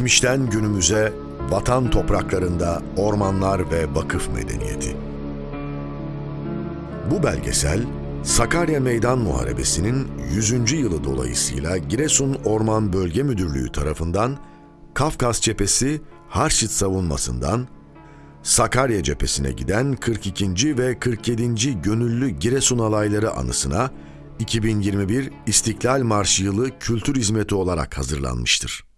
Geçmişten günümüze vatan topraklarında ormanlar ve vakıf medeniyeti. Bu belgesel Sakarya Meydan Muharebesi'nin 100. yılı dolayısıyla Giresun Orman Bölge Müdürlüğü tarafından Kafkas Cephesi Harşit savunmasından Sakarya cephesine giden 42. ve 47. Gönüllü Giresun Alayları anısına 2021 İstiklal Marşı yılı kültür hizmeti olarak hazırlanmıştır.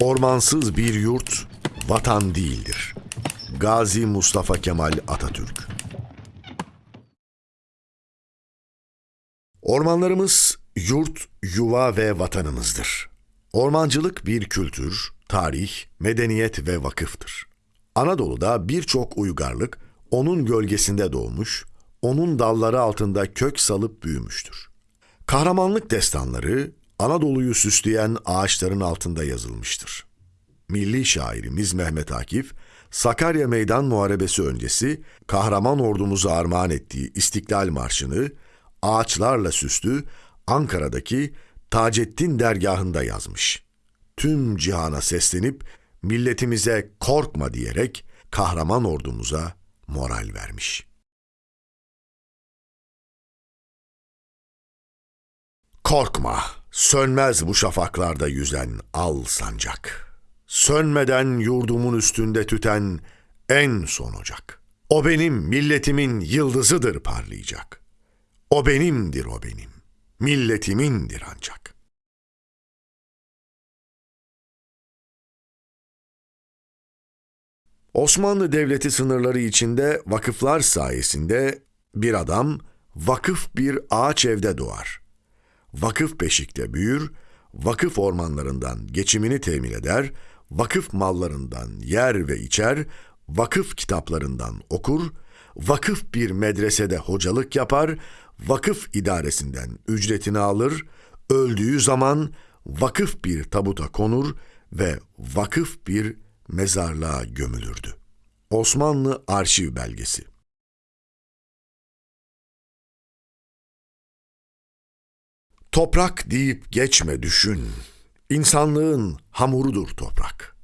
Ormansız bir yurt vatan değildir. Gazi Mustafa Kemal Atatürk Ormanlarımız yurt, yuva ve vatanımızdır. Ormancılık bir kültür, tarih, medeniyet ve vakıftır. Anadolu'da birçok uygarlık onun gölgesinde doğmuş, onun dalları altında kök salıp büyümüştür. Kahramanlık destanları Anadolu'yu süsleyen ağaçların altında yazılmıştır. Milli şairimiz Mehmet Akif, Sakarya Meydan Muharebesi öncesi kahraman ordumuza armağan ettiği İstiklal Marşı'nı ağaçlarla süslü Ankara'daki Taceddin dergahında yazmış. Tüm cihana seslenip milletimize korkma diyerek kahraman ordumuza moral vermiş. Korkma, sönmez bu şafaklarda yüzen al sancak. Sönmeden yurdumun üstünde tüten en son ocak. O benim milletimin yıldızıdır parlayacak. O benimdir o benim, milletimindir ancak. Osmanlı Devleti sınırları içinde vakıflar sayesinde bir adam vakıf bir ağaç evde doğar. Vakıf beşikte büyür, vakıf ormanlarından geçimini temin eder, vakıf mallarından yer ve içer, vakıf kitaplarından okur, vakıf bir medresede hocalık yapar, vakıf idaresinden ücretini alır, öldüğü zaman vakıf bir tabuta konur ve vakıf bir mezarlığa gömülürdü. Osmanlı Arşiv Belgesi Toprak deyip geçme düşün. İnsanlığın hamurudur toprak.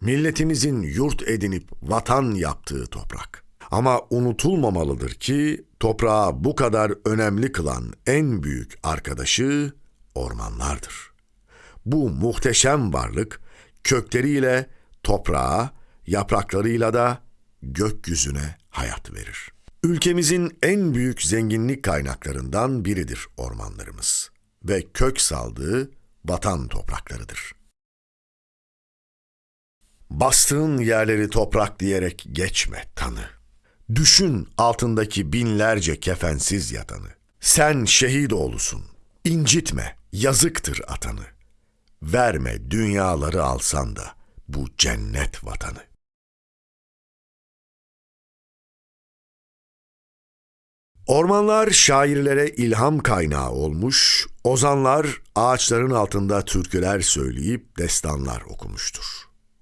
Milletimizin yurt edinip vatan yaptığı toprak. Ama unutulmamalıdır ki toprağı bu kadar önemli kılan en büyük arkadaşı ormanlardır. Bu muhteşem varlık kökleriyle toprağa, yapraklarıyla da gökyüzüne hayat verir. Ülkemizin en büyük zenginlik kaynaklarından biridir ormanlarımız ve kök saldığı vatan topraklarıdır. Bastığın yerleri toprak diyerek geçme tanı. Düşün altındaki binlerce kefensiz yatanı. Sen şehit oğlusun. İncitme, yazıktır atanı. Verme dünyaları alsan da bu cennet vatanı. Ormanlar şairlere ilham kaynağı olmuş, ozanlar ağaçların altında türküler söyleyip destanlar okumuştur.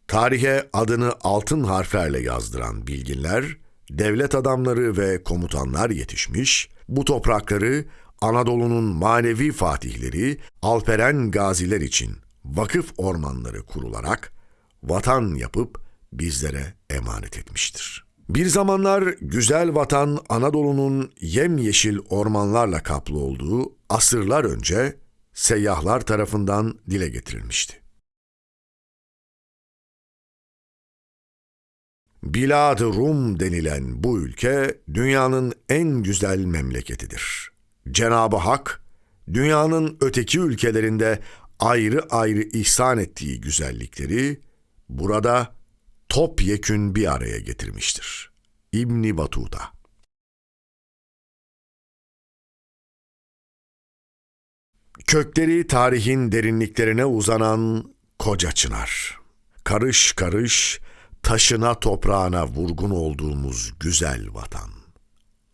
Tarihe adını altın harflerle yazdıran bilginler, devlet adamları ve komutanlar yetişmiş, bu toprakları Anadolu'nun manevi fatihleri, alperen gaziler için vakıf ormanları kurularak vatan yapıp bizlere emanet etmiştir. Bir zamanlar güzel vatan Anadolu'nun yemyeşil ormanlarla kaplı olduğu asırlar önce seyyahlar tarafından dile getirilmişti. Bilad-ı Rum denilen bu ülke dünyanın en güzel memleketidir. Cenab-ı Hak dünyanın öteki ülkelerinde ayrı ayrı ihsan ettiği güzellikleri burada topyekün bir araya getirmiştir. İbni Batuta Kökleri tarihin derinliklerine uzanan koca çınar. Karış karış taşına toprağına vurgun olduğumuz güzel vatan.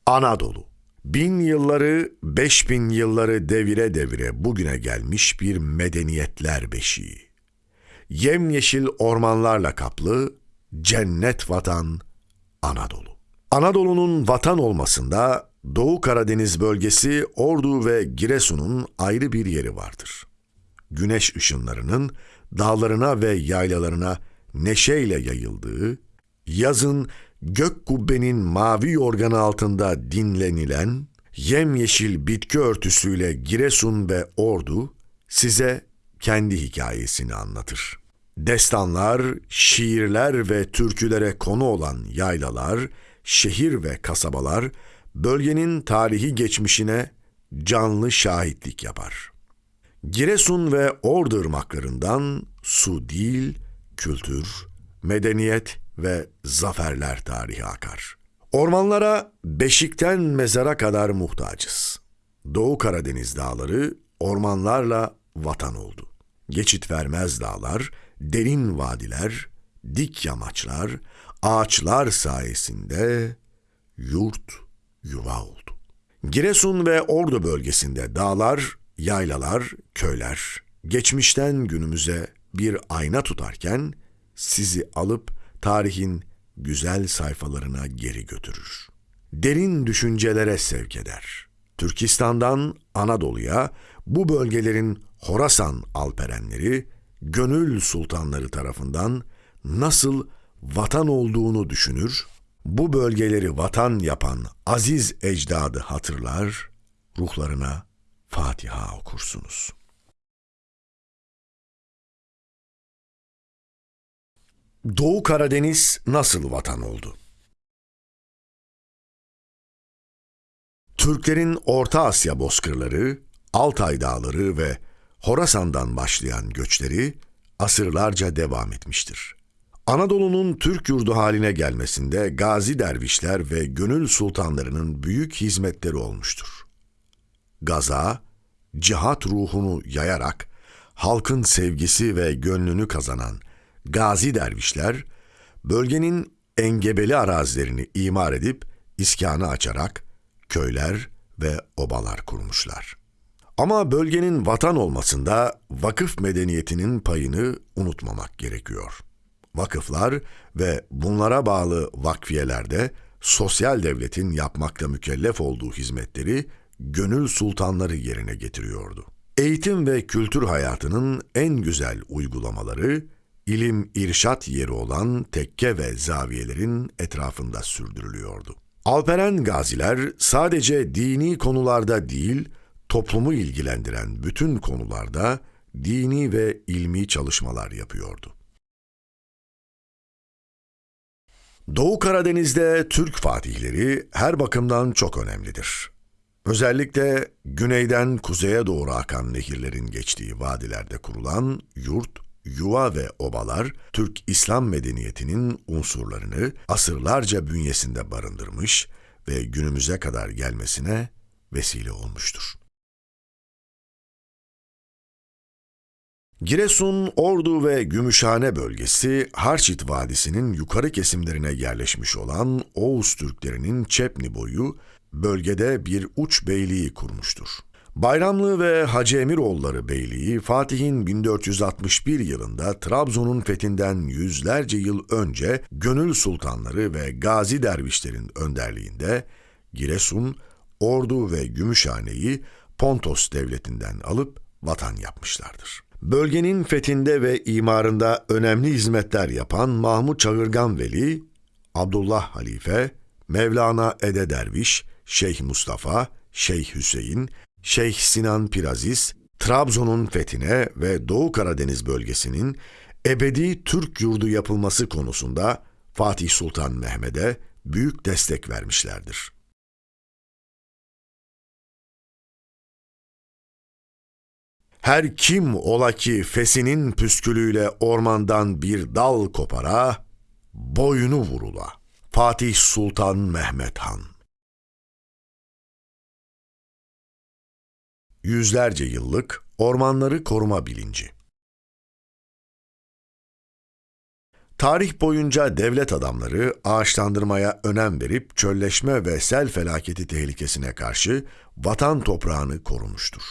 Anadolu. Bin yılları, beş bin yılları devire devire bugüne gelmiş bir medeniyetler beşiği. Yemyeşil ormanlarla kaplı cennet vatan Anadolu. Anadolu'nun vatan olmasında Doğu Karadeniz bölgesi Ordu ve Giresun'un ayrı bir yeri vardır. güneş ışınlarının dağlarına ve yaylalarına neşeyle yayıldığı, yazın gök kubbenin mavi yorganı altında dinlenilen, yemyeşil bitki örtüsüyle Giresun ve Ordu size kendi hikayesini anlatır. Destanlar, şiirler ve türkülere konu olan yaylalar, şehir ve kasabalar bölgenin tarihi geçmişine canlı şahitlik yapar. Giresun ve Ordu ırmaklarından su değil, kültür, medeniyet ve zaferler tarihi akar. Ormanlara beşikten mezara kadar muhtacız. Doğu Karadeniz dağları ormanlarla vatan oldu. Geçit vermez dağlar, derin vadiler, dik yamaçlar, ağaçlar sayesinde yurt yuva oldu. Giresun ve Ordu bölgesinde dağlar, yaylalar, köyler geçmişten günümüze bir ayna tutarken sizi alıp tarihin güzel sayfalarına geri götürür. Derin düşüncelere sevk eder. Türkistan'dan Anadolu'ya bu bölgelerin Horasan alperenleri, gönül sultanları tarafından nasıl vatan olduğunu düşünür, bu bölgeleri vatan yapan aziz ecdadı hatırlar, ruhlarına Fatiha okursunuz. Doğu Karadeniz nasıl vatan oldu? Türklerin Orta Asya bozkırları, Altay dağları ve Horasan'dan başlayan göçleri asırlarca devam etmiştir. Anadolu'nun Türk yurdu haline gelmesinde gazi dervişler ve gönül sultanlarının büyük hizmetleri olmuştur. Gaza, cihat ruhunu yayarak halkın sevgisi ve gönlünü kazanan gazi dervişler, bölgenin engebeli arazilerini imar edip iskanı açarak köyler ve obalar kurmuşlar. Ama bölgenin vatan olmasında vakıf medeniyetinin payını unutmamak gerekiyor. Vakıflar ve bunlara bağlı vakfiyelerde sosyal devletin yapmakla mükellef olduğu hizmetleri gönül sultanları yerine getiriyordu. Eğitim ve kültür hayatının en güzel uygulamaları ilim irşat yeri olan tekke ve zaviyelerin etrafında sürdürülüyordu. Alperen gaziler sadece dini konularda değil, toplumu ilgilendiren bütün konularda dini ve ilmi çalışmalar yapıyordu. Doğu Karadeniz'de Türk fatihleri her bakımdan çok önemlidir. Özellikle güneyden kuzeye doğru akan nehirlerin geçtiği vadilerde kurulan yurt, yuva ve obalar Türk İslam medeniyetinin unsurlarını asırlarca bünyesinde barındırmış ve günümüze kadar gelmesine vesile olmuştur. Giresun, Ordu ve Gümüşhane bölgesi Harçit Vadisi'nin yukarı kesimlerine yerleşmiş olan Oğuz Türklerinin Çepni boyu bölgede bir uç beyliği kurmuştur. Bayramlı ve Hacı Emiroğulları Beyliği Fatih'in 1461 yılında Trabzon'un fethinden yüzlerce yıl önce gönül sultanları ve gazi dervişlerin önderliğinde Giresun, Ordu ve Gümüşhane'yi Pontos devletinden alıp vatan yapmışlardır. Bölgenin fethinde ve imarında önemli hizmetler yapan Mahmud Çağırgan Veli, Abdullah Halife, Mevlana Ede Derviş, Şeyh Mustafa, Şeyh Hüseyin, Şeyh Sinan Piraziz, Trabzon'un fethine ve Doğu Karadeniz bölgesinin ebedi Türk yurdu yapılması konusunda Fatih Sultan Mehmet'e büyük destek vermişlerdir. Her kim ola ki fesinin püskülüyle ormandan bir dal kopara, boynu vurula. Fatih Sultan Mehmet Han Yüzlerce yıllık ormanları koruma bilinci. Tarih boyunca devlet adamları ağaçlandırmaya önem verip çölleşme ve sel felaketi tehlikesine karşı vatan toprağını korumuştur.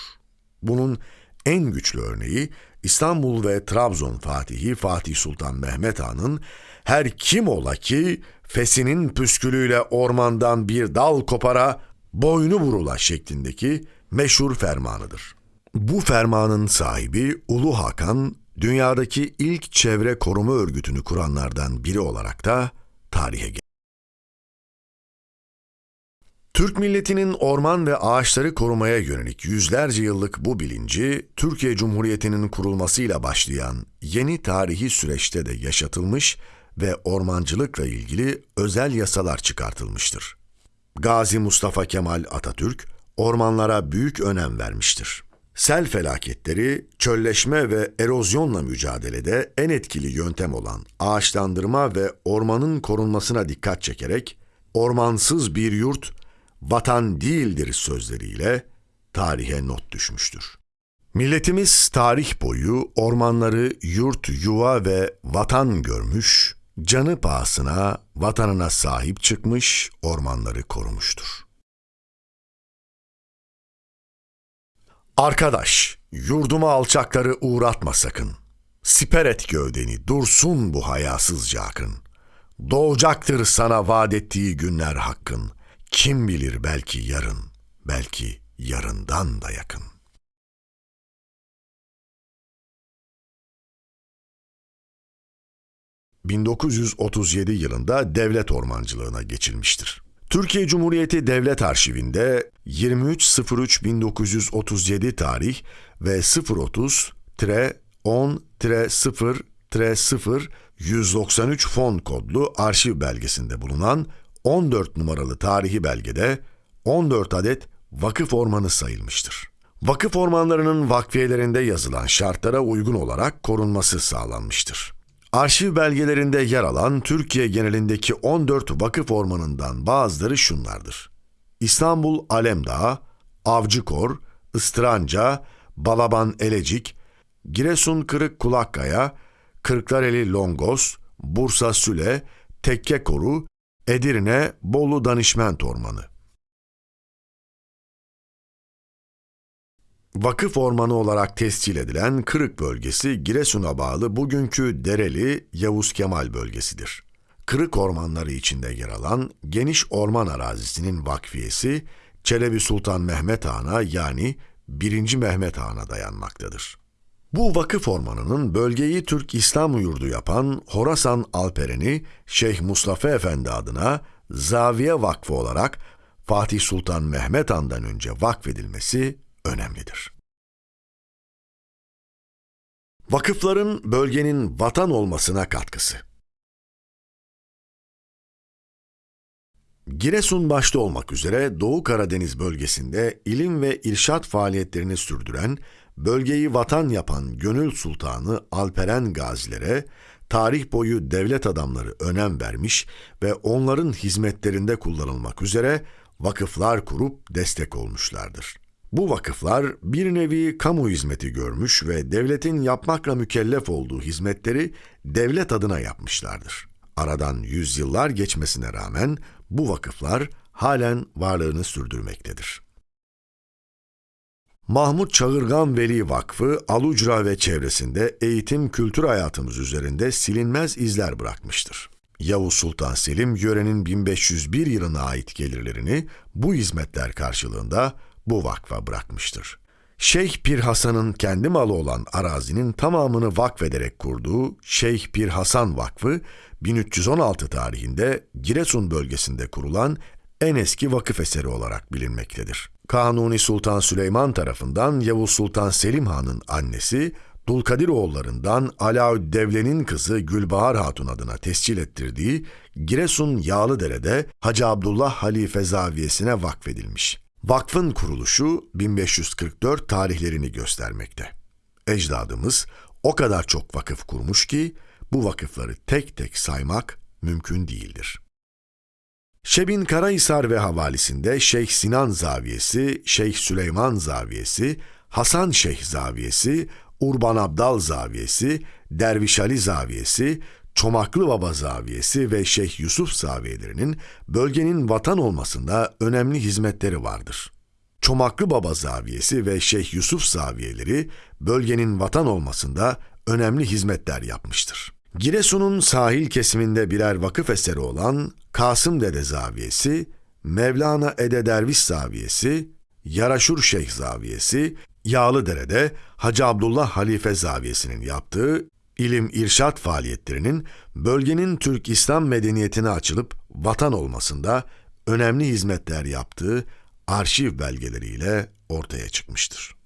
Bunun en güçlü örneği İstanbul ve Trabzon Fatihi Fatih Sultan Mehmet Han'ın her kim ola ki fesinin püskülüyle ormandan bir dal kopara boynu vurula şeklindeki meşhur fermanıdır. Bu fermanın sahibi Ulu Hakan, dünyadaki ilk çevre koruma örgütünü kuranlardan biri olarak da tarihe geçti. Türk milletinin orman ve ağaçları korumaya yönelik yüzlerce yıllık bu bilinci, Türkiye Cumhuriyeti'nin kurulmasıyla başlayan yeni tarihi süreçte de yaşatılmış ve ormancılıkla ilgili özel yasalar çıkartılmıştır. Gazi Mustafa Kemal Atatürk, ormanlara büyük önem vermiştir. Sel felaketleri, çölleşme ve erozyonla mücadelede en etkili yöntem olan ağaçlandırma ve ormanın korunmasına dikkat çekerek, ormansız bir yurt vatan değildir sözleriyle tarihe not düşmüştür. Milletimiz tarih boyu ormanları yurt, yuva ve vatan görmüş, canı pahasına vatanına sahip çıkmış, ormanları korumuştur. Arkadaş, yurduma alçakları uğratma sakın. Siper et gövdeni, dursun bu hayasızca akın. Doğacaktır sana vaat ettiği günler hakkın. Kim bilir belki yarın, belki yarından da yakın. ...1937 yılında devlet ormancılığına geçilmiştir. Türkiye Cumhuriyeti Devlet Arşivinde 23.03.1937 tarih ve 030-10-0-0 193 fon kodlu arşiv belgesinde bulunan 14 numaralı tarihi belgede 14 adet vakıf ormanı sayılmıştır. Vakıf ormanlarının vakfiyelerinde yazılan şartlara uygun olarak korunması sağlanmıştır. Arşiv belgelerinde yer alan Türkiye genelindeki 14 vakıf ormanından bazıları şunlardır. İstanbul Alemdağ, Avcıkor, Istranca, Balaban Elecik, Giresun Kırık Kulakkaya, Kırklareli Longos, Bursa Süle, Tekke Koru, Edirne Bolu Danışment Ormanı. Vakıf ormanı olarak tescil edilen Kırık bölgesi Giresun'a bağlı bugünkü Dereli Yavuz Kemal bölgesidir. Kırık ormanları içinde yer alan geniş orman arazisinin vakfiyesi Çelebi Sultan Mehmet Han'a yani 1. Mehmet Han'a dayanmaktadır. Bu vakıf ormanının bölgeyi Türk İslam yurdu yapan Horasan Alperen'i Şeyh Mustafa Efendi adına Zaviye Vakfı olarak Fatih Sultan Mehmet Han'dan önce vakfedilmesi önemlidir. Vakıfların bölgenin vatan olmasına katkısı Giresun başta olmak üzere Doğu Karadeniz bölgesinde ilim ve irşat faaliyetlerini sürdüren, bölgeyi vatan yapan Gönül Sultanı Alperen Gazilere, tarih boyu devlet adamları önem vermiş ve onların hizmetlerinde kullanılmak üzere vakıflar kurup destek olmuşlardır. Bu vakıflar bir nevi kamu hizmeti görmüş ve devletin yapmakla mükellef olduğu hizmetleri devlet adına yapmışlardır. Aradan yüzyıllar geçmesine rağmen bu vakıflar halen varlığını sürdürmektedir. Mahmut Çağırgan Veli Vakfı, Alucra ve çevresinde eğitim kültür hayatımız üzerinde silinmez izler bırakmıştır. Yavuz Sultan Selim, yörenin 1501 yılına ait gelirlerini bu hizmetler karşılığında bu vakfa bırakmıştır. Şeyh Pir Hasan'ın kendi malı olan arazinin tamamını vakfederek kurduğu Şeyh Pir Hasan Vakfı, 1316 tarihinde Giresun bölgesinde kurulan en eski vakıf eseri olarak bilinmektedir. Kanuni Sultan Süleyman tarafından Yavuz Sultan Selim Han'ın annesi, Dulkadiroğullarından Alaüddevle'nin kızı Gülbahar Hatun adına tescil ettirdiği Giresun Yağlıdere'de Hacı Abdullah Halife Zaviyesi'ne vakfedilmiş. Vakfın kuruluşu 1544 tarihlerini göstermekte. Ecdadımız o kadar çok vakıf kurmuş ki bu vakıfları tek tek saymak mümkün değildir. Şebin Karahisar ve havalisinde Şeyh Sinan Zaviyesi, Şeyh Süleyman Zaviyesi, Hasan Şeyh Zaviyesi, Urban Abdal Zaviyesi, Derviş Ali Zaviyesi, Çomaklı Baba Zaviyesi ve Şeyh Yusuf Zaviyelerinin bölgenin vatan olmasında önemli hizmetleri vardır. Çomaklı Baba Zaviyesi ve Şeyh Yusuf Zaviyeleri bölgenin vatan olmasında önemli hizmetler yapmıştır. Giresun'un sahil kesiminde birer vakıf eseri olan Kasım Dede Zaviyesi, Mevlana Ede Derviş Zaviyesi, Yaraşur Şeyh Zaviyesi, Yağlıdere'de Hacı Abdullah Halife Zaviyesi'nin yaptığı ilim irşat faaliyetlerinin bölgenin Türk İslam medeniyetine açılıp vatan olmasında önemli hizmetler yaptığı arşiv belgeleriyle ortaya çıkmıştır.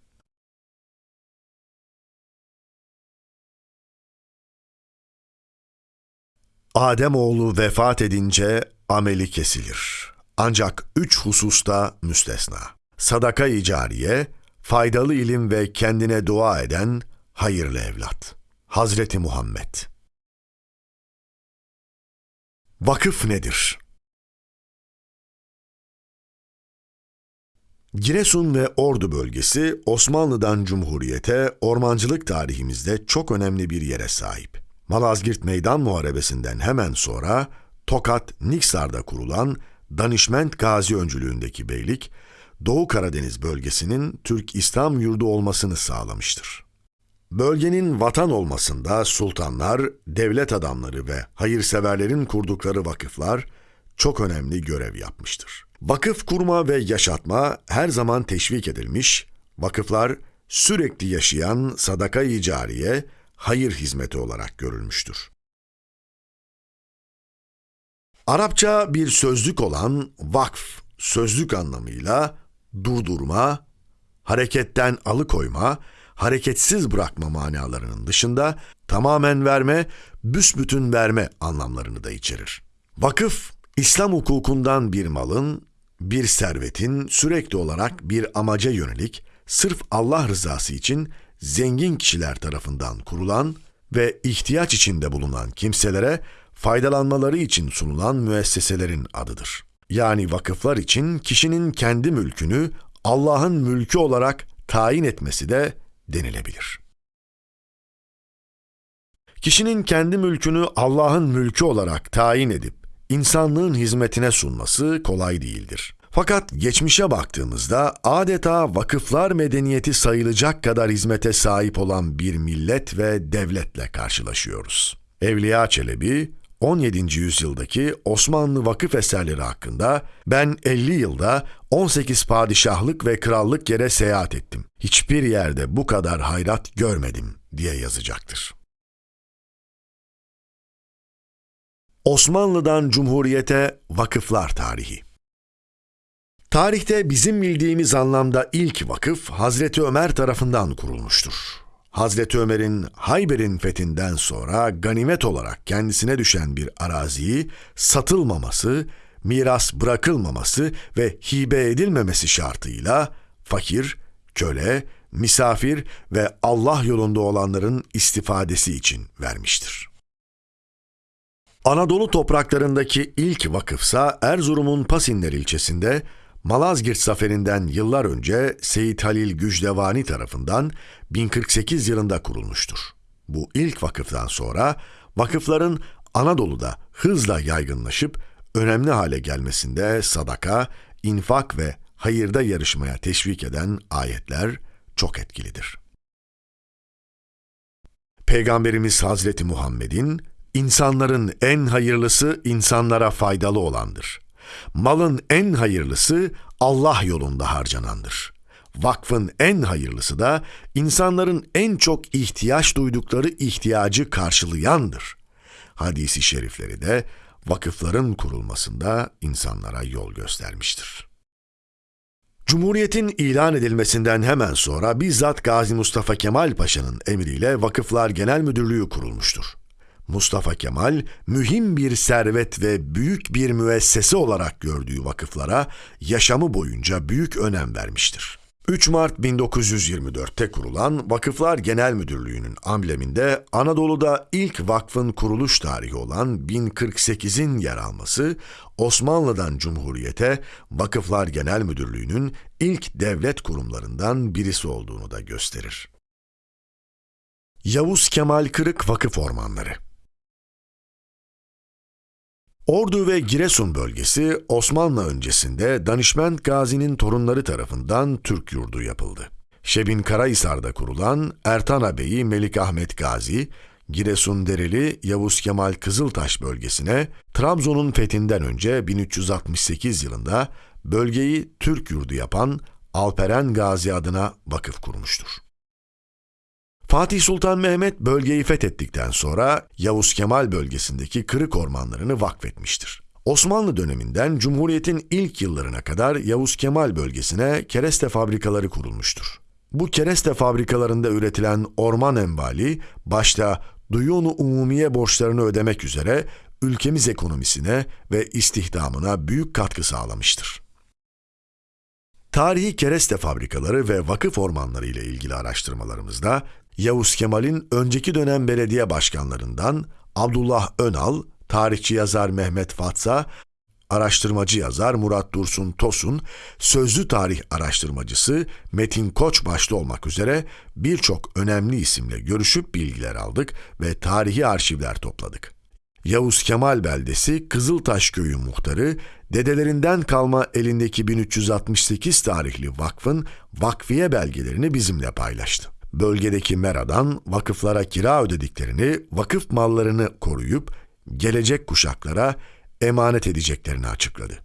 Ademoğlu vefat edince ameli kesilir. Ancak üç hususta müstesna. Sadaka-i cariye, faydalı ilim ve kendine dua eden hayırlı evlat. Hazreti Muhammed Vakıf nedir? Giresun ve Ordu bölgesi Osmanlı'dan Cumhuriyete ormancılık tarihimizde çok önemli bir yere sahip. Malazgirt Meydan Muharebesi'nden hemen sonra Tokat, Niksar'da kurulan Danişment Gazi öncülüğündeki beylik, Doğu Karadeniz bölgesinin Türk İslam yurdu olmasını sağlamıştır. Bölgenin vatan olmasında sultanlar, devlet adamları ve hayırseverlerin kurdukları vakıflar çok önemli görev yapmıştır. Vakıf kurma ve yaşatma her zaman teşvik edilmiş, vakıflar sürekli yaşayan sadaka-i cariye, hayır hizmeti olarak görülmüştür. Arapça bir sözlük olan vakf, sözlük anlamıyla durdurma, hareketten alıkoyma, hareketsiz bırakma manalarının dışında tamamen verme, büsbütün verme anlamlarını da içerir. Vakıf, İslam hukukundan bir malın, bir servetin sürekli olarak bir amaca yönelik, sırf Allah rızası için zengin kişiler tarafından kurulan ve ihtiyaç içinde bulunan kimselere faydalanmaları için sunulan müesseselerin adıdır. Yani vakıflar için kişinin kendi mülkünü Allah'ın mülkü olarak tayin etmesi de denilebilir. Kişinin kendi mülkünü Allah'ın mülkü olarak tayin edip insanlığın hizmetine sunması kolay değildir. Fakat geçmişe baktığımızda adeta vakıflar medeniyeti sayılacak kadar hizmete sahip olan bir millet ve devletle karşılaşıyoruz. Evliya Çelebi, 17. yüzyıldaki Osmanlı vakıf eserleri hakkında ben 50 yılda 18 padişahlık ve krallık yere seyahat ettim. Hiçbir yerde bu kadar hayrat görmedim diye yazacaktır. Osmanlı'dan Cumhuriyete Vakıflar Tarihi Tarihte bizim bildiğimiz anlamda ilk vakıf Hazreti Ömer tarafından kurulmuştur. Hazreti Ömer'in Hayber'in fethinden sonra ganimet olarak kendisine düşen bir araziyi satılmaması, miras bırakılmaması ve hibe edilmemesi şartıyla fakir, köle, misafir ve Allah yolunda olanların istifadesi için vermiştir. Anadolu topraklarındaki ilk vakıfsa Erzurum'un Pasinler ilçesinde Malazgirt zaferinden yıllar önce Seyit Halil Gücdevani tarafından 1048 yılında kurulmuştur. Bu ilk vakıftan sonra vakıfların Anadolu'da hızla yaygınlaşıp önemli hale gelmesinde sadaka, infak ve hayırda yarışmaya teşvik eden ayetler çok etkilidir. Peygamberimiz Hazreti Muhammed'in insanların en hayırlısı insanlara faydalı olandır. Malın en hayırlısı Allah yolunda harcanandır. Vakfın en hayırlısı da insanların en çok ihtiyaç duydukları ihtiyacı karşılayandır. Hadisi şerifleri de vakıfların kurulmasında insanlara yol göstermiştir. Cumhuriyetin ilan edilmesinden hemen sonra bizzat Gazi Mustafa Kemal Paşa'nın emriyle Vakıflar Genel Müdürlüğü kurulmuştur. Mustafa Kemal, mühim bir servet ve büyük bir müessese olarak gördüğü vakıflara yaşamı boyunca büyük önem vermiştir. 3 Mart 1924'te kurulan Vakıflar Genel Müdürlüğü'nün ambleminde Anadolu'da ilk vakfın kuruluş tarihi olan 1048'in yer alması, Osmanlı'dan Cumhuriyete Vakıflar Genel Müdürlüğü'nün ilk devlet kurumlarından birisi olduğunu da gösterir. Yavuz Kemal Kırık Vakıf Ormanları Ordu ve Giresun bölgesi Osmanlı öncesinde Danişment Gazi'nin torunları tarafından Türk yurdu yapıldı. Şebin Karahisar'da kurulan Ertan Bey'i Melik Ahmet Gazi, Giresun Dereli Yavuz Kemal Kızıltaş bölgesine Trabzon'un fethinden önce 1368 yılında bölgeyi Türk yurdu yapan Alperen Gazi adına vakıf kurmuştur. Fatih Sultan Mehmet bölgeyi fethettikten sonra Yavuz Kemal bölgesindeki kırık ormanlarını vakfetmiştir. Osmanlı döneminden Cumhuriyet'in ilk yıllarına kadar Yavuz Kemal bölgesine kereste fabrikaları kurulmuştur. Bu kereste fabrikalarında üretilen orman envali başta duyunu umumiye borçlarını ödemek üzere ülkemiz ekonomisine ve istihdamına büyük katkı sağlamıştır. Tarihi kereste fabrikaları ve vakıf ormanları ile ilgili araştırmalarımızda Yavuz Kemal'in önceki dönem belediye başkanlarından Abdullah Önal, tarihçi yazar Mehmet Fatsa, araştırmacı yazar Murat Dursun Tosun, sözlü tarih araştırmacısı Metin Koç başta olmak üzere birçok önemli isimle görüşüp bilgiler aldık ve tarihi arşivler topladık. Yavuz Kemal beldesi Kızıltaş köyü muhtarı, dedelerinden kalma elindeki 1368 tarihli vakfın vakfiye belgelerini bizimle paylaştı. Bölgedeki meradan vakıflara kira ödediklerini, vakıf mallarını koruyup gelecek kuşaklara emanet edeceklerini açıkladı.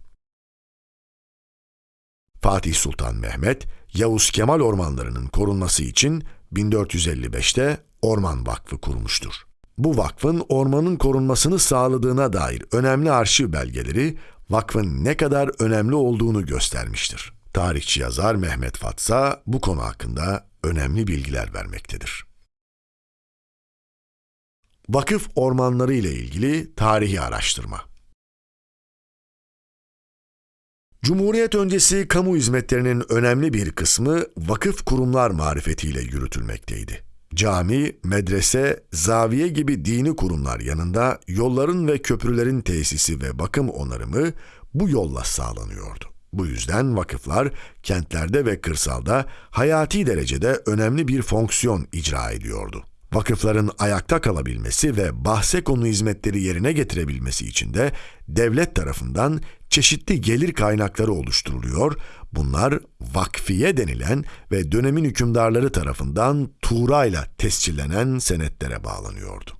Fatih Sultan Mehmet, Yavuz Kemal ormanlarının korunması için 1455'te Orman Vakfı kurmuştur. Bu vakfın ormanın korunmasını sağladığına dair önemli arşiv belgeleri vakfın ne kadar önemli olduğunu göstermiştir. Tarihçi yazar Mehmet Fatsa bu konu hakkında önemli bilgiler vermektedir. Vakıf ormanları ile ilgili tarihi araştırma Cumhuriyet öncesi kamu hizmetlerinin önemli bir kısmı vakıf kurumlar marifetiyle yürütülmekteydi. Cami, medrese, zaviye gibi dini kurumlar yanında yolların ve köprülerin tesisi ve bakım onarımı bu yolla sağlanıyordu. Bu yüzden vakıflar kentlerde ve kırsalda hayati derecede önemli bir fonksiyon icra ediyordu. Vakıfların ayakta kalabilmesi ve bahse konu hizmetleri yerine getirebilmesi için de devlet tarafından çeşitli gelir kaynakları oluşturuluyor. Bunlar vakfiye denilen ve dönemin hükümdarları tarafından tuğrayla tescillenen senetlere bağlanıyordu.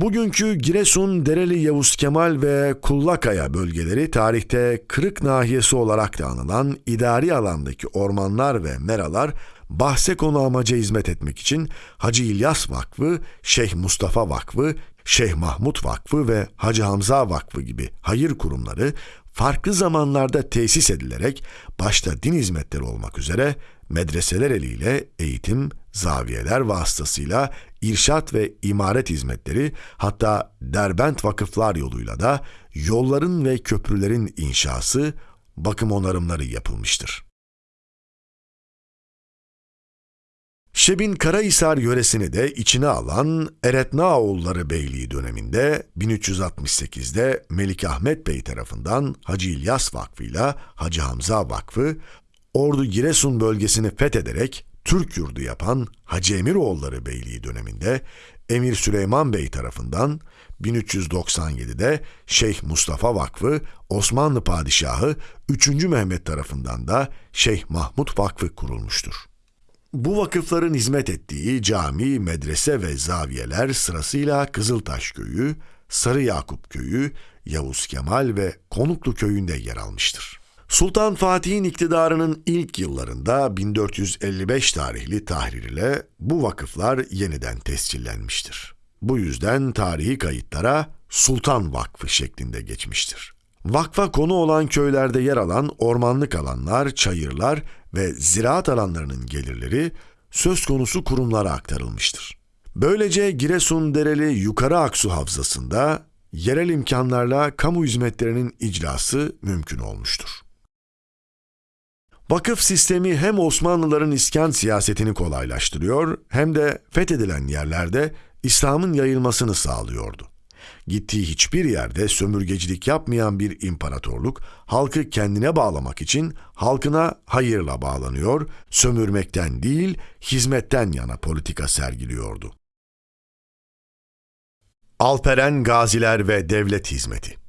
Bugünkü Giresun, Dereli Yavuz Kemal ve Kullakaya bölgeleri tarihte Kırık Nahiyesi olarak da anılan idari alandaki ormanlar ve meralar bahse konu amaca hizmet etmek için Hacı İlyas Vakfı, Şeyh Mustafa Vakfı, Şeyh Mahmut Vakfı ve Hacı Hamza Vakfı gibi hayır kurumları farklı zamanlarda tesis edilerek başta din hizmetleri olmak üzere medreseler eliyle eğitim, zaviyeler vasıtasıyla irşat ve imaret hizmetleri hatta derbent vakıflar yoluyla da yolların ve köprülerin inşası, bakım onarımları yapılmıştır. Şebin Karahisar yöresini de içine alan Eretnaoğulları Beyliği döneminde 1368'de Melik Ahmet Bey tarafından Hacı İlyas Vakfı ile Hacı Hamza Vakfı, Ordu Giresun bölgesini fethederek Türk yurdu yapan Hacı Emiroğulları Beyliği döneminde Emir Süleyman Bey tarafından 1397'de Şeyh Mustafa Vakfı, Osmanlı Padişahı 3. Mehmet tarafından da Şeyh Mahmut Vakfı kurulmuştur. Bu vakıfların hizmet ettiği cami, medrese ve zaviyeler sırasıyla Kızıltaş Köyü, Sarı Yakup Köyü, Yavuz Kemal ve Konuklu Köyü'nde yer almıştır. Sultan Fatih'in iktidarının ilk yıllarında 1455 tarihli tahrir ile bu vakıflar yeniden tescillenmiştir. Bu yüzden tarihi kayıtlara Sultan Vakfı şeklinde geçmiştir. Vakfa konu olan köylerde yer alan ormanlık alanlar, çayırlar ve ziraat alanlarının gelirleri söz konusu kurumlara aktarılmıştır. Böylece Giresun Dereli Yukarı Aksu Havzası'nda yerel imkanlarla kamu hizmetlerinin icrası mümkün olmuştur. Vakıf sistemi hem Osmanlıların iskan siyasetini kolaylaştırıyor hem de fethedilen yerlerde İslam'ın yayılmasını sağlıyordu. Gittiği hiçbir yerde sömürgecilik yapmayan bir imparatorluk, halkı kendine bağlamak için halkına hayırla bağlanıyor, sömürmekten değil, hizmetten yana politika sergiliyordu. Alperen Gaziler ve Devlet Hizmeti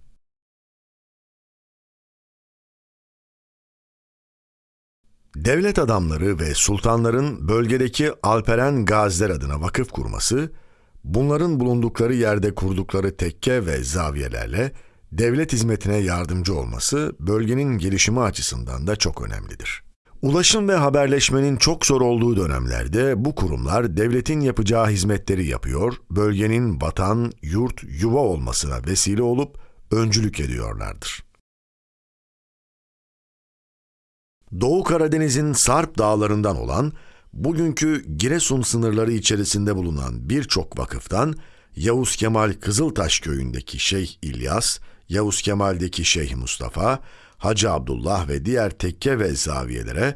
Devlet adamları ve sultanların bölgedeki Alperen Gaziler adına vakıf kurması, bunların bulundukları yerde kurdukları tekke ve zaviyelerle devlet hizmetine yardımcı olması bölgenin gelişimi açısından da çok önemlidir. Ulaşım ve haberleşmenin çok zor olduğu dönemlerde bu kurumlar devletin yapacağı hizmetleri yapıyor, bölgenin vatan, yurt, yuva olmasına vesile olup öncülük ediyorlardır. Doğu Karadeniz'in Sarp dağlarından olan, bugünkü Giresun sınırları içerisinde bulunan birçok vakıftan Yavuz Kemal Kızıltaş köyündeki Şeyh İlyas, Yavuz Kemal'deki Şeyh Mustafa, Hacı Abdullah ve diğer tekke ve zaviyelere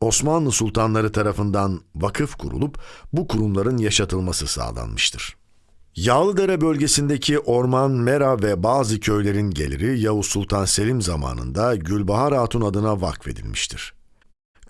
Osmanlı sultanları tarafından vakıf kurulup bu kurumların yaşatılması sağlanmıştır. Yağlıdere bölgesindeki orman, mera ve bazı köylerin geliri Yavuz Sultan Selim zamanında Gülbahar Hatun adına vakfedilmiştir.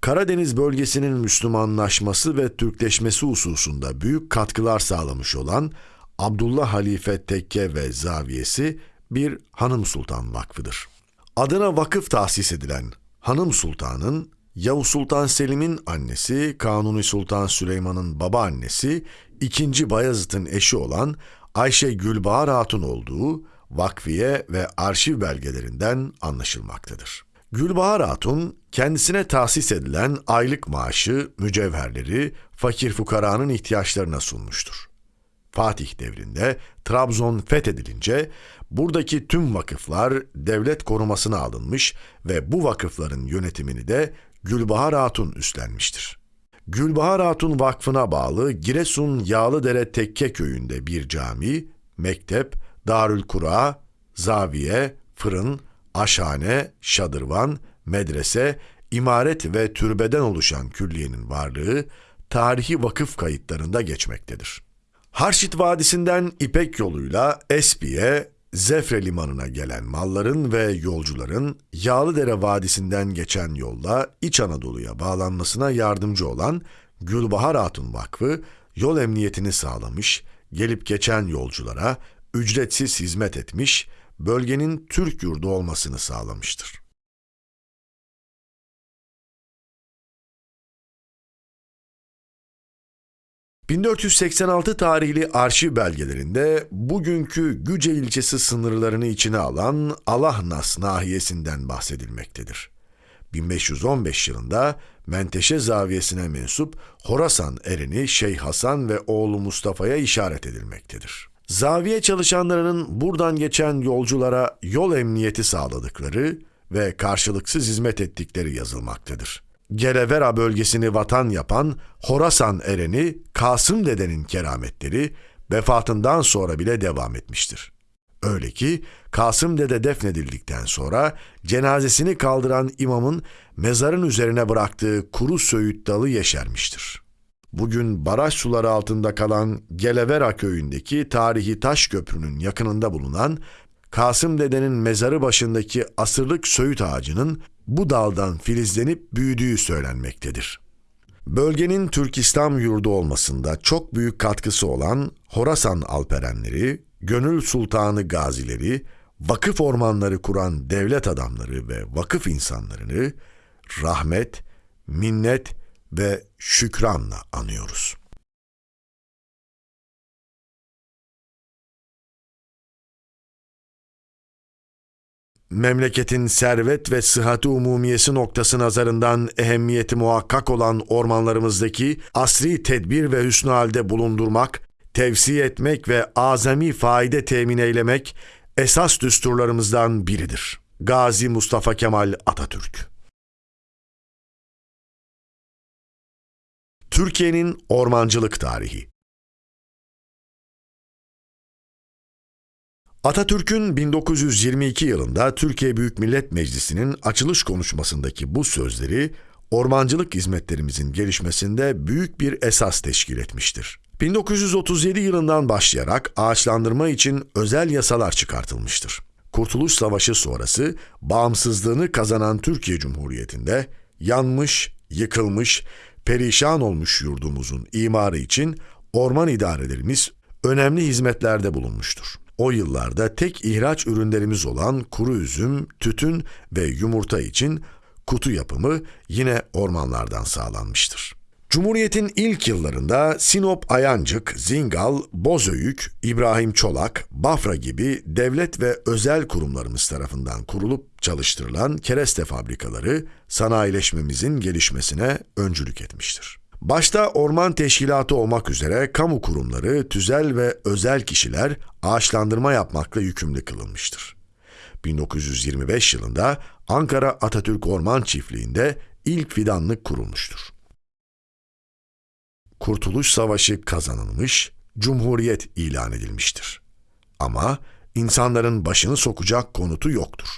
Karadeniz bölgesinin Müslümanlaşması ve Türkleşmesi hususunda büyük katkılar sağlamış olan Abdullah Halife Tekke ve Zaviyesi bir Hanım Sultan Vakfıdır. Adına vakıf tahsis edilen Hanım Sultan'ın Yavuz Sultan Selim'in annesi, Kanuni Sultan Süleyman'ın babaannesi, ikinci Bayezid'in eşi olan Ayşe Gülbahar Hatun olduğu vakfiye ve arşiv belgelerinden anlaşılmaktadır. Gülbahar Hatun, kendisine tahsis edilen aylık maaşı, mücevherleri fakir fukaranın ihtiyaçlarına sunmuştur. Fatih devrinde Trabzon fethedilince buradaki tüm vakıflar devlet korumasına alınmış ve bu vakıfların yönetimini de Gülbahar Hatun üstlenmiştir. Gülbahar Hatun Vakfı'na bağlı Giresun Yağlıdere Tekke köyünde bir cami, mektep, Darül Kura, zaviye, fırın, aşhane, şadırvan, medrese, imaret ve türbeden oluşan külliyenin varlığı tarihi vakıf kayıtlarında geçmektedir. Harşit Vadisi'nden İpek yoluyla Espi'ye, Zefre limanına gelen malların ve yolcuların Yağlıdere Vadisi'nden geçen yolla İç Anadolu'ya bağlanmasına yardımcı olan Gülbahar Hatun Vakfı yol emniyetini sağlamış, gelip geçen yolculara ücretsiz hizmet etmiş, bölgenin Türk yurdu olmasını sağlamıştır. 1486 tarihli arşiv belgelerinde bugünkü Güce ilçesi sınırlarını içine alan Alahnas nahiyesinden bahsedilmektedir. 1515 yılında Menteşe zaviyesine mensup Horasan erini Şeyh Hasan ve oğlu Mustafa'ya işaret edilmektedir. Zaviye çalışanlarının buradan geçen yolculara yol emniyeti sağladıkları ve karşılıksız hizmet ettikleri yazılmaktadır. Gerevera bölgesini vatan yapan Horasan ereni Kasım dedenin kerametleri vefatından sonra bile devam etmiştir. Öyle ki Kasım dede defnedildikten sonra cenazesini kaldıran imamın mezarın üzerine bıraktığı kuru söğüt dalı yeşermiştir. Bugün baraj suları altında kalan Gelevera köyündeki tarihi taş köprünün yakınında bulunan Kasım dedenin mezarı başındaki asırlık söğüt ağacının bu daldan filizlenip büyüdüğü söylenmektedir. Bölgenin Türk İslam yurdu olmasında çok büyük katkısı olan Horasan alperenleri, Gönül Sultanı gazileri, vakıf ormanları kuran devlet adamları ve vakıf insanlarını rahmet, minnet ve şükranla anıyoruz. Memleketin servet ve sıhhati umumiyesi noktası nazarından ehemmiyeti muhakkak olan ormanlarımızdaki asri tedbir ve hüsnü halde bulundurmak, tevsi etmek ve azami faide temin eylemek esas düsturlarımızdan biridir. Gazi Mustafa Kemal Atatürk Türkiye'nin ormancılık tarihi Atatürk'ün 1922 yılında Türkiye Büyük Millet Meclisi'nin açılış konuşmasındaki bu sözleri ormancılık hizmetlerimizin gelişmesinde büyük bir esas teşkil etmiştir. 1937 yılından başlayarak ağaçlandırma için özel yasalar çıkartılmıştır. Kurtuluş Savaşı sonrası bağımsızlığını kazanan Türkiye Cumhuriyeti'nde yanmış, yıkılmış, perişan olmuş yurdumuzun imarı için orman idarelerimiz önemli hizmetlerde bulunmuştur. O yıllarda tek ihraç ürünlerimiz olan kuru üzüm, tütün ve yumurta için kutu yapımı yine ormanlardan sağlanmıştır. Cumhuriyet'in ilk yıllarında Sinop Ayancık, Zingal, Bozöyük, İbrahim Çolak, Bafra gibi devlet ve özel kurumlarımız tarafından kurulup çalıştırılan kereste fabrikaları sanayileşmemizin gelişmesine öncülük etmiştir. Başta orman teşkilatı olmak üzere kamu kurumları, tüzel ve özel kişiler ağaçlandırma yapmakla yükümlü kılınmıştır. 1925 yılında Ankara Atatürk Orman Çiftliği'nde ilk fidanlık kurulmuştur. Kurtuluş Savaşı kazanılmış, Cumhuriyet ilan edilmiştir. Ama insanların başını sokacak konutu yoktur.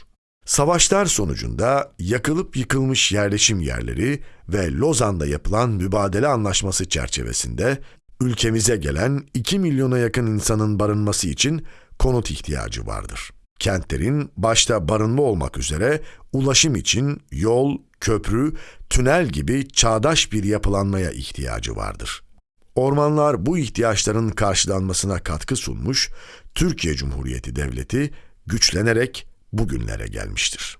Savaşlar sonucunda yakılıp yıkılmış yerleşim yerleri ve Lozan'da yapılan mübadele anlaşması çerçevesinde ülkemize gelen 2 milyona yakın insanın barınması için konut ihtiyacı vardır. Kentlerin başta barınma olmak üzere ulaşım için yol, köprü, tünel gibi çağdaş bir yapılanmaya ihtiyacı vardır. Ormanlar bu ihtiyaçların karşılanmasına katkı sunmuş, Türkiye Cumhuriyeti Devleti güçlenerek bugünlere gelmiştir.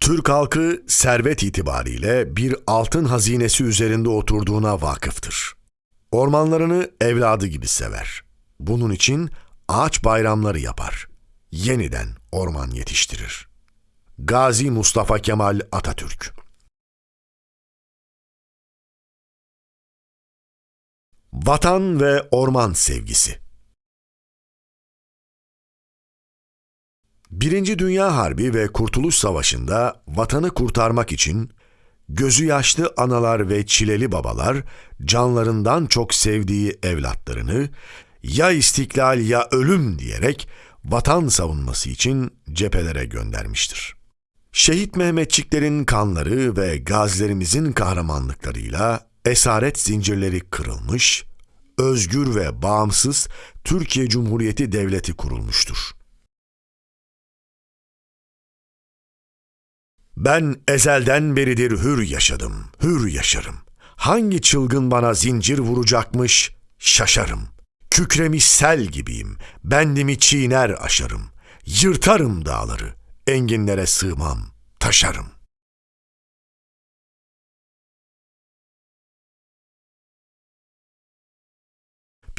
Türk halkı servet itibariyle bir altın hazinesi üzerinde oturduğuna vakıftır. Ormanlarını evladı gibi sever. Bunun için ağaç bayramları yapar. Yeniden orman yetiştirir. Gazi Mustafa Kemal Atatürk Vatan ve orman sevgisi Birinci Dünya Harbi ve Kurtuluş Savaşı'nda vatanı kurtarmak için gözü yaşlı analar ve çileli babalar canlarından çok sevdiği evlatlarını ya istiklal ya ölüm diyerek vatan savunması için cephelere göndermiştir. Şehit Mehmetçiklerin kanları ve gazilerimizin kahramanlıklarıyla esaret zincirleri kırılmış, özgür ve bağımsız Türkiye Cumhuriyeti Devleti kurulmuştur. Ben ezelden beridir hür yaşadım, hür yaşarım. Hangi çılgın bana zincir vuracakmış, şaşarım. Kükremiş sel gibiyim, bendimi çiğner aşarım. Yırtarım dağları, enginlere sığmam, taşarım.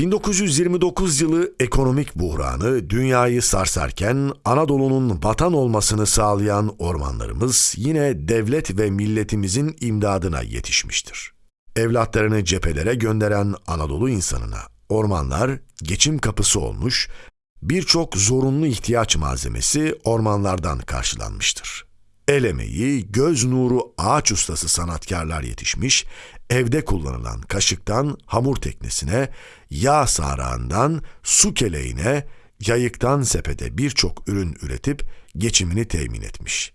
...1929 yılı ekonomik buhranı dünyayı sarsarken Anadolu'nun vatan olmasını sağlayan ormanlarımız yine devlet ve milletimizin imdadına yetişmiştir. Evlatlarını cephelere gönderen Anadolu insanına ormanlar geçim kapısı olmuş, birçok zorunlu ihtiyaç malzemesi ormanlardan karşılanmıştır. El emeği, göz nuru ağaç ustası sanatkarlar yetişmiş, evde kullanılan kaşıktan hamur teknesine, yağ sarağından su keleğine, yayıktan sepete birçok ürün üretip geçimini temin etmiş.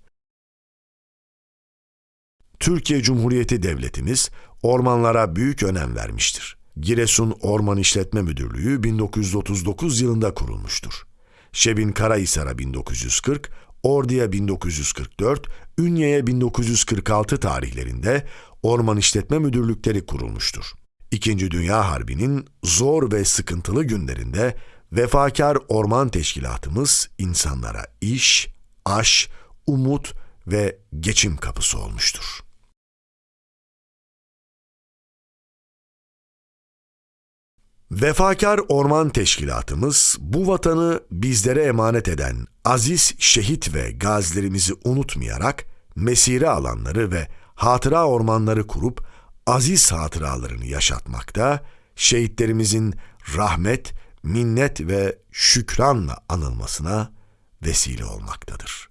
Türkiye Cumhuriyeti Devletimiz ormanlara büyük önem vermiştir. Giresun Orman İşletme Müdürlüğü 1939 yılında kurulmuştur. Şebin Karahisar'a 1940, Ordu'ya 1944, Ünye'ye 1946 tarihlerinde orman işletme müdürlükleri kurulmuştur. İkinci Dünya Harbi'nin zor ve sıkıntılı günlerinde vefakar orman teşkilatımız insanlara iş, aş, umut ve geçim kapısı olmuştur. Vefakar Orman Teşkilatımız bu vatanı bizlere emanet eden aziz şehit ve gazilerimizi unutmayarak mesire alanları ve hatıra ormanları kurup aziz hatıralarını yaşatmakta, şehitlerimizin rahmet, minnet ve şükranla anılmasına vesile olmaktadır.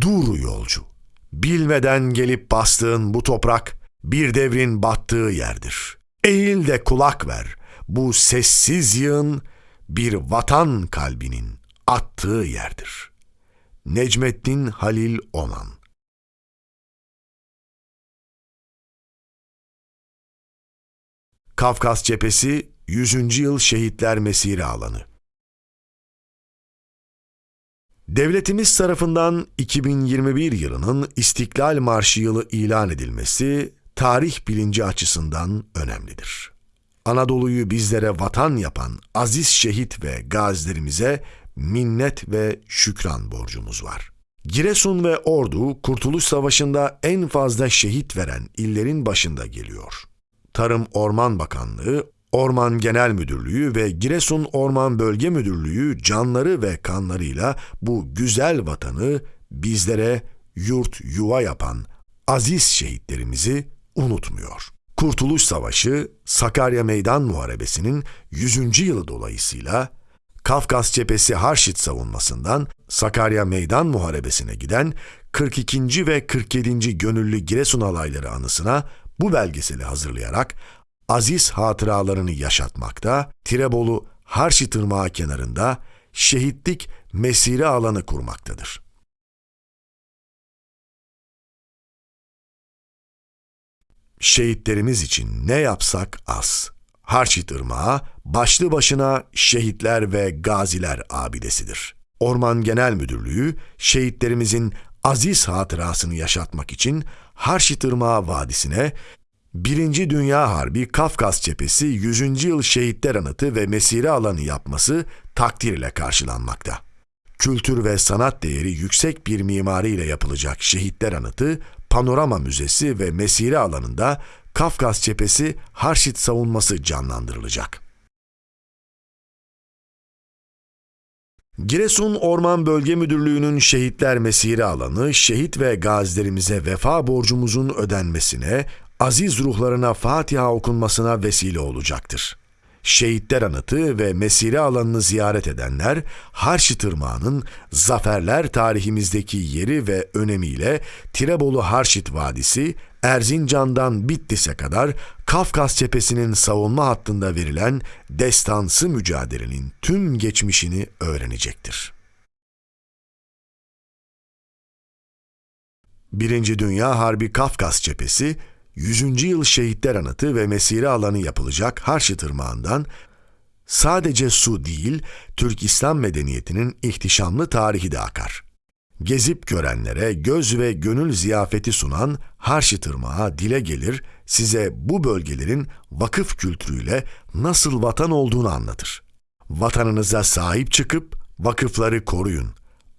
Dur yolcu, bilmeden gelip bastığın bu toprak bir devrin battığı yerdir. Eğil de kulak ver, bu sessiz yığın bir vatan kalbinin attığı yerdir. Necmettin Halil Oman Kafkas Cephesi 100. Yıl Şehitler Mesire Alanı Devletimiz tarafından 2021 yılının İstiklal Marşı yılı ilan edilmesi tarih bilinci açısından önemlidir. Anadolu'yu bizlere vatan yapan aziz şehit ve gazilerimize minnet ve şükran borcumuz var. Giresun ve Ordu Kurtuluş Savaşı'nda en fazla şehit veren illerin başında geliyor. Tarım Orman Bakanlığı, Orman Genel Müdürlüğü ve Giresun Orman Bölge Müdürlüğü canları ve kanlarıyla bu güzel vatanı bizlere yurt yuva yapan aziz şehitlerimizi unutmuyor. Kurtuluş Savaşı, Sakarya Meydan Muharebesi'nin 100. yılı dolayısıyla Kafkas Cephesi Harşit savunmasından Sakarya Meydan Muharebesi'ne giden 42. ve 47. Gönüllü Giresun alayları anısına bu belgeseli hazırlayarak aziz hatıralarını yaşatmakta, Tirebolu Harşit Irmağı kenarında şehitlik mesire alanı kurmaktadır. Şehitlerimiz için ne yapsak az. Harçit Irmağı başlı başına şehitler ve gaziler abidesidir. Orman Genel Müdürlüğü şehitlerimizin aziz hatırasını yaşatmak için Harçit Irmağı Vadisi'ne Birinci Dünya Harbi Kafkas Cephesi 100. Yıl Şehitler Anıtı ve Mesire Alanı yapması takdir ile karşılanmakta. Kültür ve sanat değeri yüksek bir mimariyle yapılacak Şehitler Anıtı, Panorama Müzesi ve Mesire Alanı'nda Kafkas Cephesi Harşit savunması canlandırılacak. Giresun Orman Bölge Müdürlüğü'nün şehitler mesire alanı, şehit ve gazilerimize vefa borcumuzun ödenmesine, aziz ruhlarına Fatiha okunmasına vesile olacaktır. Şehitler Anıtı ve Mesire alanını ziyaret edenler, Harşi Tırmağı'nın zaferler tarihimizdeki yeri ve önemiyle Tirebolu Harşit Vadisi, Erzincan'dan Bitlis'e kadar Kafkas cephesinin savunma hattında verilen destansı mücadelenin tüm geçmişini öğrenecektir. Birinci Dünya Harbi Kafkas cephesi, 100. yıl şehitler anıtı ve mesire alanı yapılacak Harşi Tırmağı'ndan sadece su değil, Türk İslam medeniyetinin ihtişamlı tarihi de akar. Gezip görenlere göz ve gönül ziyafeti sunan Harşi Tırmağı dile gelir, size bu bölgelerin vakıf kültürüyle nasıl vatan olduğunu anlatır. Vatanınıza sahip çıkıp vakıfları koruyun.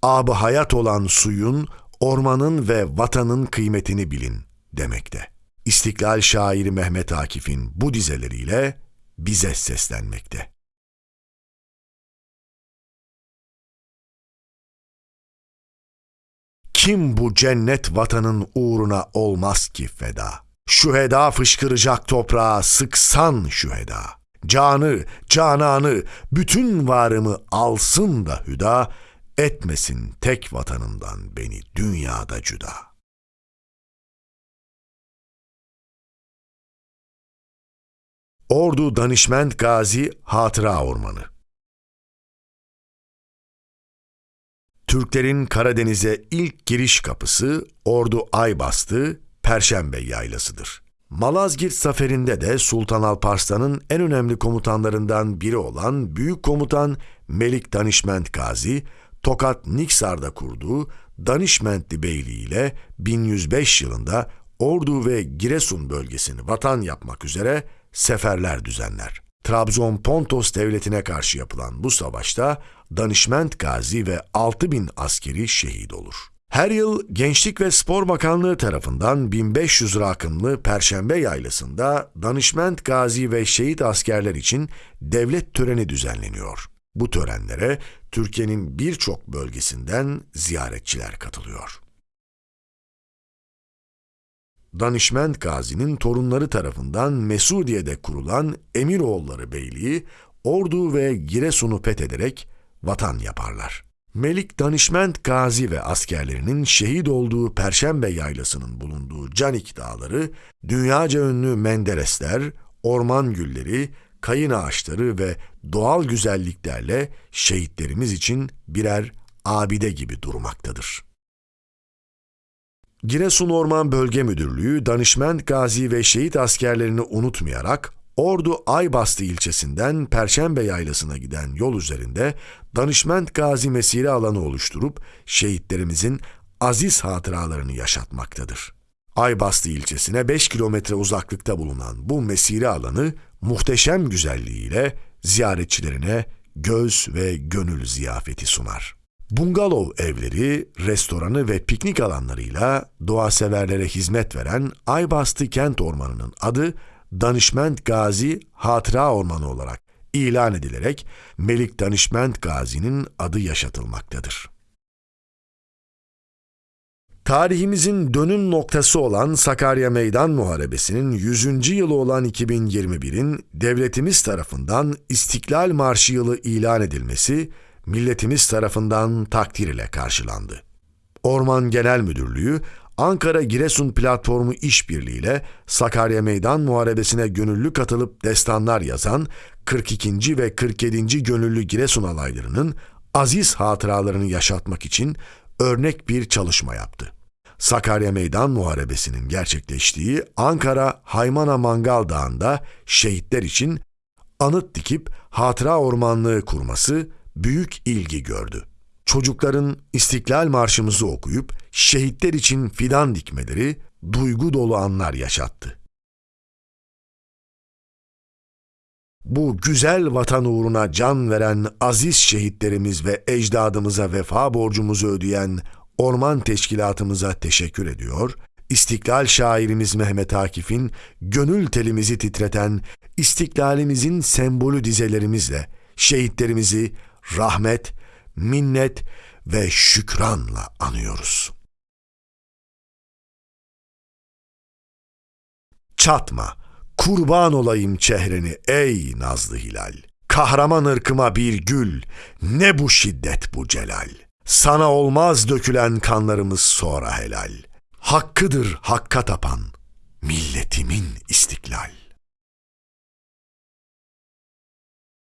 Abı hayat olan suyun, ormanın ve vatanın kıymetini bilin demekte. İstiklal şairi Mehmet Akif'in bu dizeleriyle bize seslenmekte. Kim bu cennet vatanın uğruna olmaz ki feda? Şüheda fışkıracak toprağa sıksan şüheda. Canı, cananı, bütün varımı alsın da hüda, etmesin tek vatanımdan beni dünyada cüda.'' Ordu Danışment Gazi Hatıra Ormanı Türklerin Karadeniz'e ilk giriş kapısı Ordu Aybastı, Perşembe Yaylası'dır. Malazgirt Zaferi'nde de Sultan Alparslan'ın en önemli komutanlarından biri olan Büyük Komutan Melik Danişment Gazi, Tokat Niksar'da kurduğu Danişmentli Beyliği ile 1105 yılında Ordu ve Giresun bölgesini vatan yapmak üzere seferler düzenler. Trabzon Pontos devletine karşı yapılan bu savaşta danışment gazi ve 6000 askeri şehit olur. Her yıl Gençlik ve Spor Bakanlığı tarafından 1500 rakımlı Perşembe Yaylası'nda danışment gazi ve şehit askerler için devlet töreni düzenleniyor. Bu törenlere Türkiye'nin birçok bölgesinden ziyaretçiler katılıyor. Danişment Gazi'nin torunları tarafından Mesudiye'de kurulan Emiroğulları Beyliği, Ordu ve Giresun'u fethederek vatan yaparlar. Melik Danişment Gazi ve askerlerinin şehit olduğu Perşembe Yaylası'nın bulunduğu Canik Dağları, dünyaca ünlü menderesler, orman gülleri, kayın ağaçları ve doğal güzelliklerle şehitlerimiz için birer abide gibi durmaktadır.'' Giresun Orman Bölge Müdürlüğü danışment gazi ve şehit askerlerini unutmayarak Ordu Aybastı ilçesinden Perşembe Yaylası'na giden yol üzerinde danışment gazi mesire alanı oluşturup şehitlerimizin aziz hatıralarını yaşatmaktadır. Aybastı ilçesine 5 kilometre uzaklıkta bulunan bu mesire alanı muhteşem güzelliğiyle ziyaretçilerine göz ve gönül ziyafeti sunar. Bungalov evleri, restoranı ve piknik alanlarıyla doğa severlere hizmet veren Aybastı Kent Ormanı'nın adı Danışment Gazi Hatıra Ormanı olarak ilan edilerek Melik Danışment Gazi'nin adı yaşatılmaktadır. Tarihimizin dönüm noktası olan Sakarya Meydan Muharebesi'nin 100. yılı olan 2021'in devletimiz tarafından İstiklal Marşı yılı ilan edilmesi milletimiz tarafından takdir ile karşılandı. Orman Genel Müdürlüğü Ankara Giresun Platformu işbirliğiyle Sakarya Meydan Muharebesi'ne gönüllü katılıp destanlar yazan 42. ve 47. gönüllü Giresun alaylarının aziz hatıralarını yaşatmak için örnek bir çalışma yaptı. Sakarya Meydan Muharebesi'nin gerçekleştiği Ankara Haymana Mangal Dağı'nda şehitler için anıt dikip hatıra ormanlığı kurması büyük ilgi gördü. Çocukların İstiklal Marşımızı okuyup şehitler için fidan dikmeleri duygu dolu anlar yaşattı. Bu güzel vatan uğruna can veren aziz şehitlerimiz ve ecdadımıza vefa borcumuzu ödeyen Orman Teşkilatımıza teşekkür ediyor, İstiklal şairimiz Mehmet Akif'in gönül telimizi titreten istiklalimizin sembolü dizelerimizle şehitlerimizi rahmet, minnet ve şükranla anıyoruz. Çatma, kurban olayım çehreni ey nazlı hilal. Kahraman ırkıma bir gül, ne bu şiddet bu celal. Sana olmaz dökülen kanlarımız sonra helal. Hakkıdır hakka tapan, milletimin istiklal.